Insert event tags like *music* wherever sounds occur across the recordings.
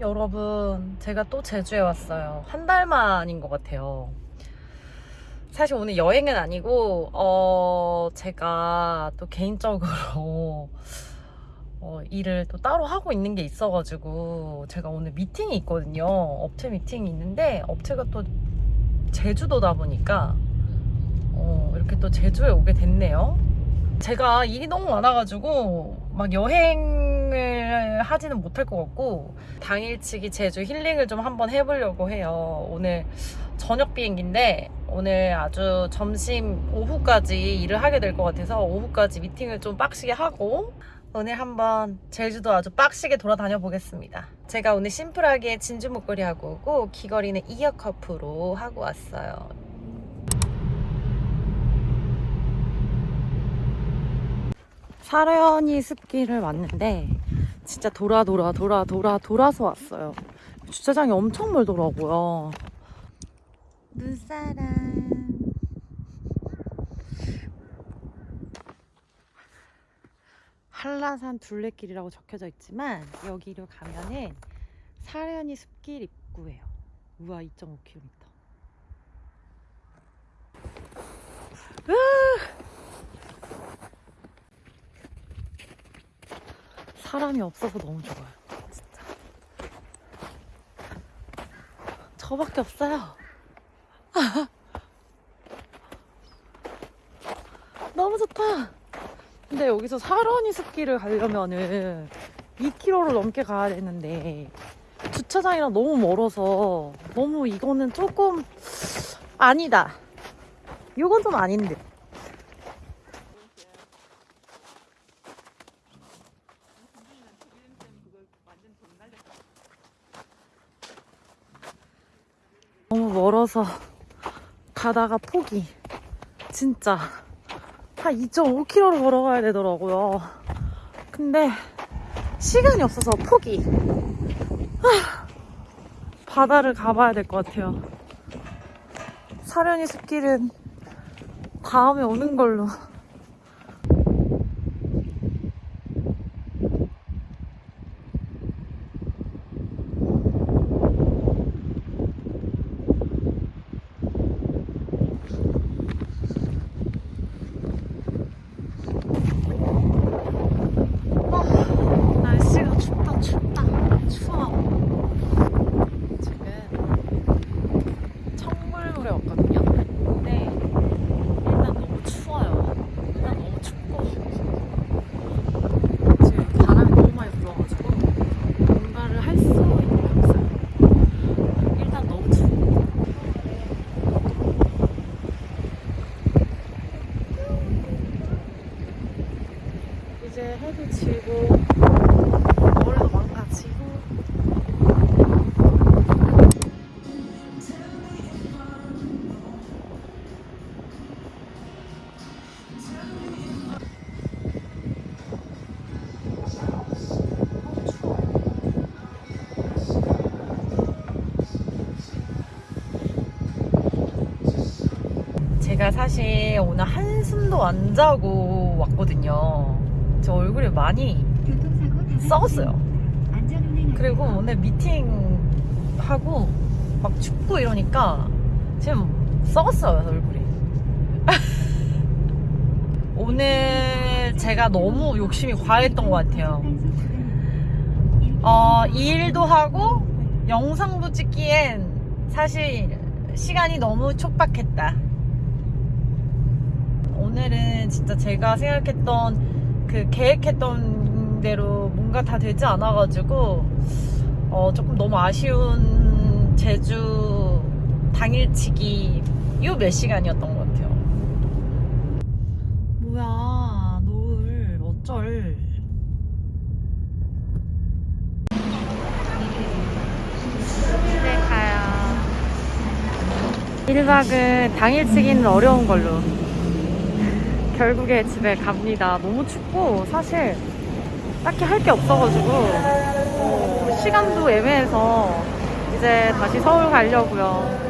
여러분, 제가 또 제주에 왔어요. 한 달 만인 것 같아요. 사실 오늘 여행은 아니고, 어, 제가 또 개인적으로, *laughs* 어, 일을 또 따로 하고 있는 게 있어가지고, 제가 오늘 미팅이 있거든요. 업체 미팅이 있는데, 업체가 또 제주도다 보니까, 어, 이렇게 또 제주에 오게 됐네요. 제가 일이 너무 많아가지고 막 여행 을 하지는 못할 것 같고 당일치기 제주 힐링을 좀 한번 해보려고 해요. 오늘 저녁 비행기인데 오늘 아주 점심 오후까지 일을 하게 될 것 같아서 오후까지 미팅을 좀 빡시게 하고 오늘 한번 제주도 아주 빡시게 돌아다녀 보겠습니다. 제가 오늘 심플하게 진주 목걸이 하고 오고 귀걸이는 이어 커프로 하고 왔어요. 사려니 습기를 왔는데 진짜 돌아 돌아 돌아 돌아 돌아서 왔어요. 주차장이 엄청 멀더라고요. 눈사람. 한라산 둘레길이라고 적혀져 있지만 여기로 가면은 사려니 숲길 입구예요. 우와 2.5km. 사람이 없어서 너무 좋아요. 진짜. 저밖에 없어요. *laughs* 너무 좋다. 근데 여기서 사려니 숲길을 가려면은 2km를 넘게 가야 되는데 주차장이랑 너무 멀어서 너무 이거는 조금 아니다. 이건 좀 아닌데. 멀어서 가다가 포기. 진짜 한 2.5km를 걸어가야 되더라고요. 근데 시간이 없어서 포기. 하, 바다를 가봐야 될 것 같아요. 사려니 숲길은 다음에 오는 걸로. 사실 오늘 한숨도 안 자고 왔거든요. 제 얼굴이 많이 썩었어요. 그리고 오늘 미팅하고 막 춥고 이러니까 지금 썩었어요, 얼굴이. *laughs* 오늘 제가 너무 욕심이 과했던 것 같아요. 어, 이 일도 하고 영상도 찍기엔 사실 시간이 너무 촉박했다. 오늘은 진짜 제가 생각했던 그 계획했던 대로 뭔가 다 되지 않아가지고 어, 조금 너무 아쉬운 제주 당일치기 요 몇 시간이었던 것 같아요. 뭐야 노을 어쩔. 집에 가요. 1박은 당일치기는 어려운 걸로 결국에 집에 갑니다. 너무 춥고 사실 딱히 할 게 없어가지고 어, 시간도 애매해서 이제 다시 서울 가려고요.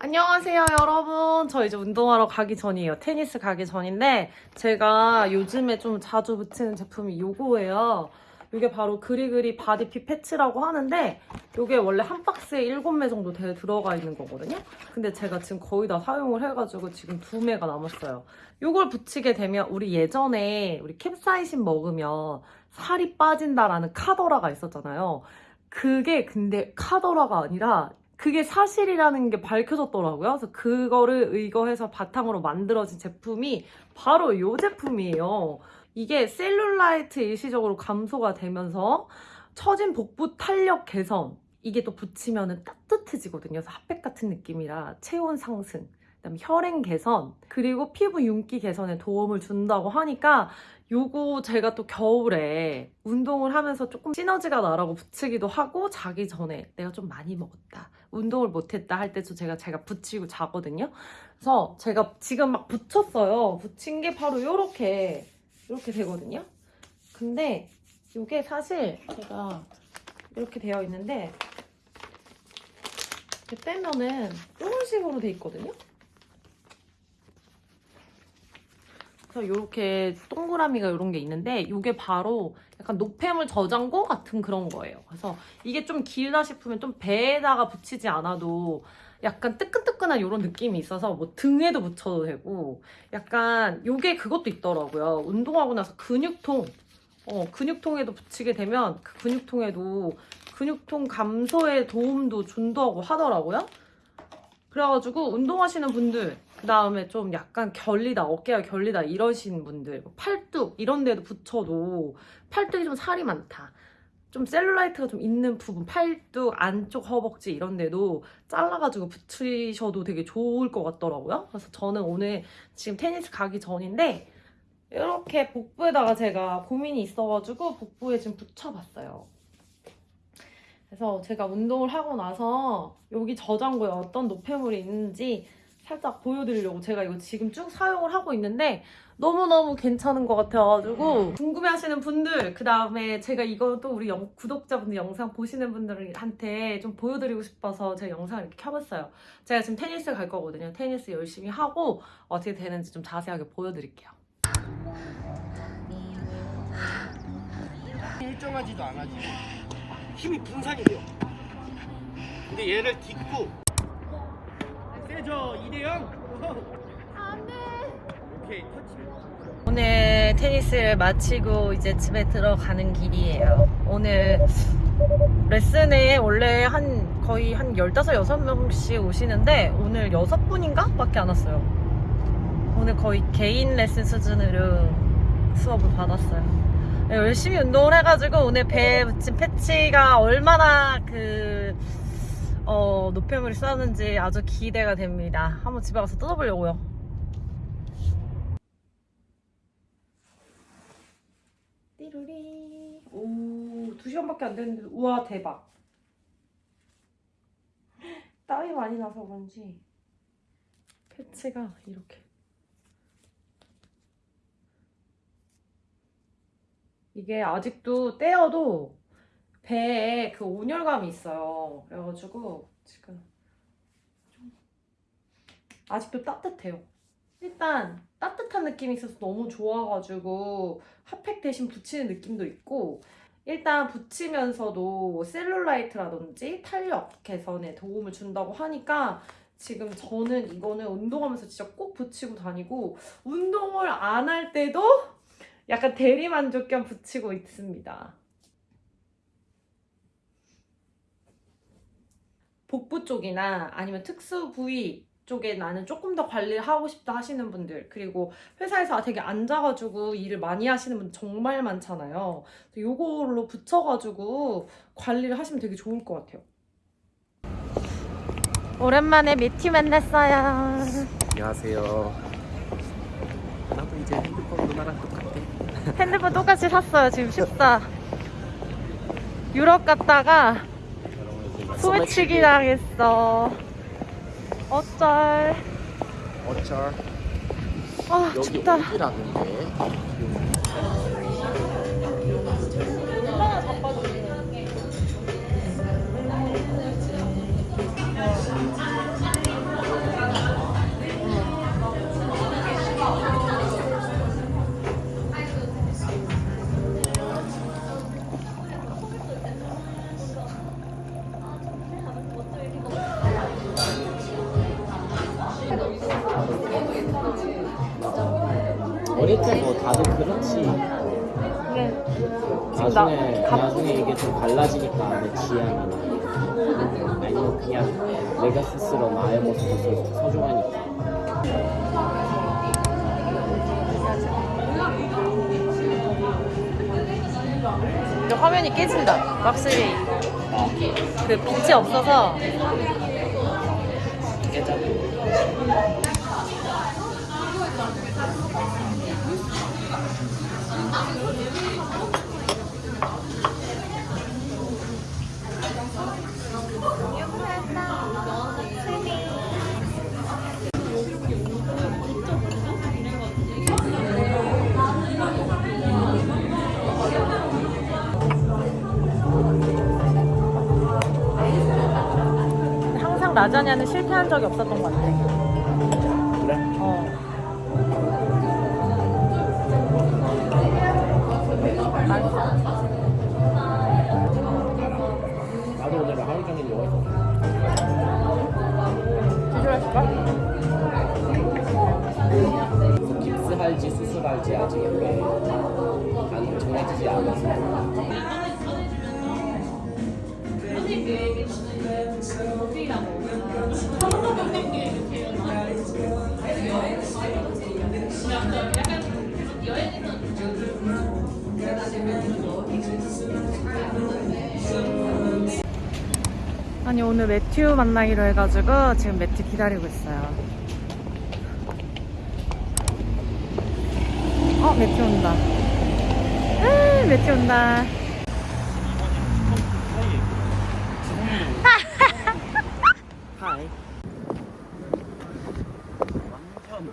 안녕하세요 여러분. 저 이제 운동하러 가기 전이에요. 테니스 가기 전인데 제가 요즘에 좀 자주 붙이는 제품이 요거예요 이게 바로 그리그리 바디핏 패치라고 하는데 이게 원래 한 박스에 7매 정도 돼 들어가 있는 거거든요. 근데 제가 지금 거의 다 사용을 해가지고 지금 두 매가 남았어요. 이걸 붙이게 되면 우리 예전에 우리 캡사이신 먹으면 살이 빠진다라는 카더라가 있었잖아요. 그게 근데 카더라가 아니라 그게 사실이라는 게 밝혀졌더라고요. 그래서 그거를 의거해서 바탕으로 만들어진 제품이 바로 이 제품이에요. 이게 셀룰라이트 일시적으로 감소가 되면서 처진 복부 탄력 개선 이게 또 붙이면은 따뜻해지거든요. 그래서 핫팩 같은 느낌이라 체온 상승 그다음에 혈행 개선 그리고 피부 윤기 개선에 도움을 준다고 하니까 요거 제가 또 겨울에 운동을 하면서 조금 시너지가 나라고 붙이기도 하고 자기 전에 내가 좀 많이 먹었다 운동을 못했다 할 때도 제가 제가 붙이고 자거든요 그래서 제가 지금 막 붙였어요 붙인 게 바로 요렇게 이렇게 되거든요 근데 이게 사실 제가 이렇게 되어 있는데 이렇게 빼면은 이런 식으로 돼 있거든요 그래서 이렇게 동그라미가 이런 게 있는데 이게 바로 약간 노폐물 저장고 같은 그런 거예요. 그래서 이게 좀 길다 싶으면 좀 배에다가 붙이지 않아도 약간 뜨끈뜨끈한 이런 느낌이 있어서 뭐 등에도 붙여도 되고 약간 이게 그것도 있더라고요. 운동하고 나서 근육통 어, 근육통에도 붙이게 되면 그 근육통에도 근육통 감소에 도움도 준다고 하더라고요. 그래가지고 운동하시는 분들 그 다음에 좀 약간 결리다 어깨가 결리다 이러신 분들 뭐 팔뚝 이런 데도 붙여도 팔뚝이 좀 살이 많다 좀 셀룰라이트가 좀 있는 부분 팔뚝 안쪽 허벅지 이런 데도 잘라가지고 붙이셔도 되게 좋을 것 같더라고요. 그래서 저는 오늘 지금 테니스 가기 전인데 이렇게 복부에다가 제가 고민이 있어가지고 복부에 지금 붙여봤어요. 그래서 제가 운동을 하고 나서 여기 저장고에 어떤 노폐물이 있는지 살짝 보여드리려고 제가 이거 지금 쭉 사용을 하고 있는데 너무너무 괜찮은 것 같아가지고 궁금해하시는 분들 그 다음에 제가 이거 또 우리 영- 구독자분들 영상 보시는 분들한테 좀 보여드리고 싶어서 제가 영상을 이렇게 켜봤어요. 제가 지금 테니스 갈 거거든요. 테니스 열심히 하고 어떻게 되는지 좀 자세하게 보여드릴게요. 일정하지도 않아지 힘이 분산이 돼요. 근데 얘를 딛고 세죠 2대0 안돼 오케이 터치 오늘 테니스를 마치고 이제 집에 들어가는 길이에요. 오늘 레슨에 원래 한 거의 한 15, 6명씩 오시는데 오늘 6분인가? 밖에 안 왔어요. 오늘 거의 개인 레슨 수준으로 수업을 받았어요. 네, 열심히 운동을 해가지고 오늘 배에 붙인 패치가 얼마나 그, 어, 노폐물이 쏘는지 아주 기대가 됩니다. 한번 집에 가서 뜯어보려고요. 띠루리. 오, 두 시간밖에 안 됐는데, 우와, 대박. 땀이 많이 나서 그런지, 패치가 이렇게. 이게 아직도 떼어도 배에 그 온열감이 있어요. 그래가지고, 지금 좀 아직도 따뜻해요. 일단 따뜻한 느낌이 있어서 너무 좋아가지고 핫팩 대신 붙이는 느낌도 있고 일단 붙이면서도 셀룰라이트라든지 탄력 개선에 도움을 준다고 하니까 지금 저는 이거는 운동하면서 진짜 꼭 붙이고 다니고 운동을 안 할 때도 약간 대리만족 겸 붙이고 있습니다. 복부 쪽이나 아니면 특수 부위 쪽에 나는 조금 더 관리를 하고 싶다 하시는 분들 그리고 회사에서 되게 앉아가지고 일을 많이 하시는 분들 정말 많잖아요. 요걸로 붙여가지고 관리를 하시면 되게 좋을 것 같아요. 오랜만에 미티 만났어요. 안녕하세요. 나도 이제 핸드폰 누나랑 똑같아. 핸드폰 똑같이 샀어요. 지금 14. 유럽 갔다가 소매치기 당했어. 어쩔. 어쩔. 아 여기 춥다. 오기라는데. 지금 나중에 나 갑- 나중에 이게 좀 갈라지니까 내 취향이나 아니면 그냥 내가 스스로 나의 모습이 더 소중하니까. 근데 화면이 깨진다. 확실히 그 빛이 없어서 깨자 라자냐는 실패한 적이 없었던 것 같아. 그래? 어. 맛있어. 나도 오늘 하루 종일 있어. 드셔볼까? 그래서 깁스할지 수술할지 아직 이렇게 안 정해지지 않아서. 아니 오늘 매튜 만나기로 해가지고 지금 매튜 기다리고 있어요. 어 매튜 온다. 에 매튜 온다. 하이.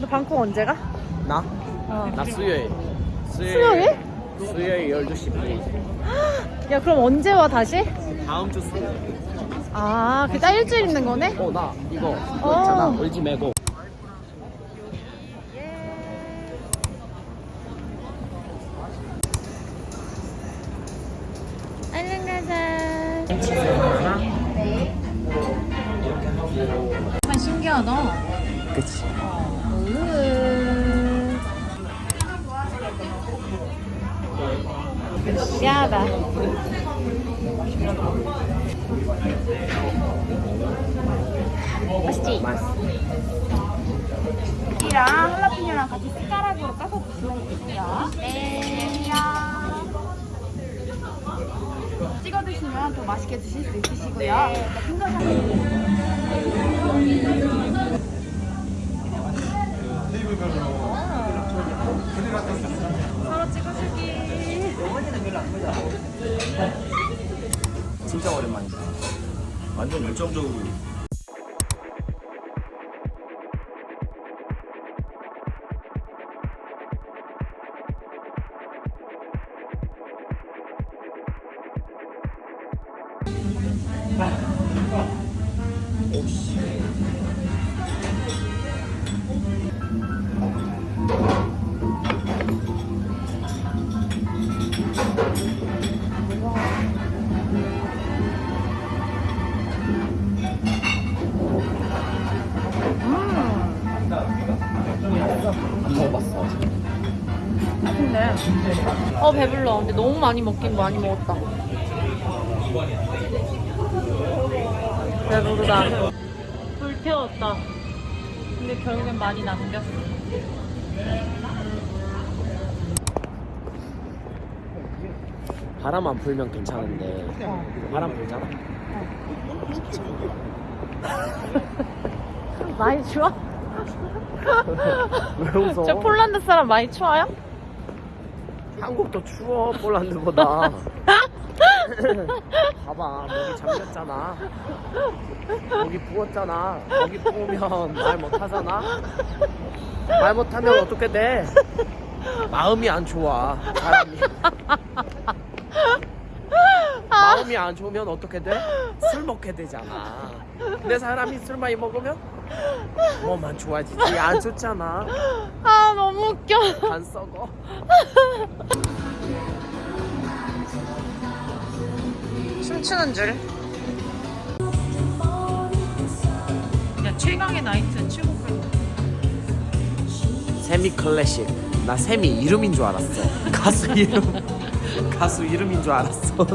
너 방콕 언제 가? 나? 어. 나 수요일. 수요일? 수요일 12시 반. 야 그럼 언제 와 다시? 다음 주 수요일. 아 그게 딱 일주일 있는 거네? 어, 나 이거 어. 이거 있잖아. 울지 말고. 미안하다. 맛있지? 맛있어. 이랑 할라피뇨랑 같이 숟가락으로 까서 드시면 되고요. 네. 찍어 드시면 더 맛있게 드실 수 있으시고요. 네. 진짜 오랜만이다. 완전 열정적으로 어 배불러. 근데 너무 많이 먹긴 많이 먹었다. 배부르다. 불 태웠다. 근데 결국엔 많이 남겼어. 바람 안 불면 괜찮은데 어. 바람 불잖아. 많이 추워? *laughs* 왜 웃어? 저 폴란드 사람 많이 추워요? 한국도 추워 폴란드보다. *laughs* 봐봐 목이 잠겼잖아. 목이 부었잖아. 목이 부으면 말 못하잖아. 말 못하면 어떻게 돼? 마음이 안 좋아 사람이. 마음이 안 좋으면 어떻게 돼? 술 먹게 되잖아. 근데 사람이 술 많이 먹으면 몸만 좋아지지 안 좋잖아. 아 너무 웃겨. 안 썩어. 춤추는 줄. 야 최강의 나이트 최고 세미 클래식. 나 샘이 이름인 줄 알았어. 가수 이름. 가수 이름인 줄 알았어.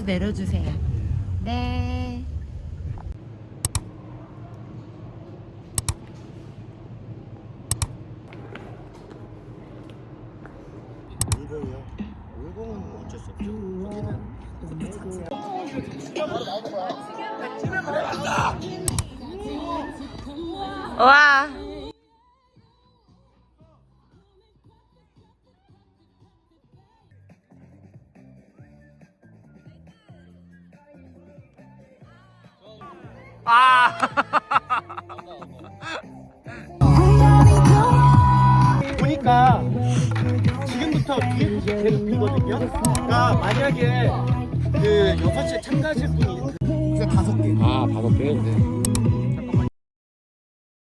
네, 여기서 내려주세요. 네. 울공이요. 울공은 어쩔 수 없죠. 거기는 와. 계속 비거든요. 그러니까 만약에 그 6시에 참가하실 분이 이제 다섯 개. 아 다섯 개.